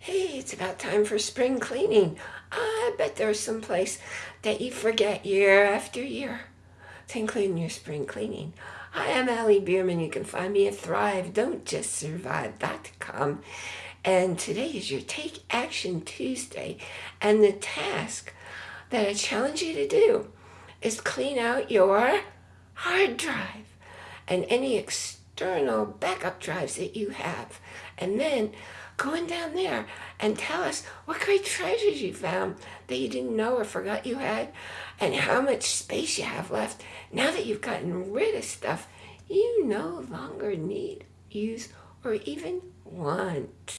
Hey, it's about time for spring cleaning. I bet there's some place that you forget year after year to include your spring cleaning. Hi, I am Allie Bierman. You can find me at Thrive, Don't Just Survive.com. And today is your Take Action Tuesday. And the task that I challenge you to do is clean out your hard drive and any external backup drives that you have. And then going down there and tell us what great treasures you found that you didn't know or forgot you had and how much space you have left now that you've gotten rid of stuff you no longer need, use, or even want.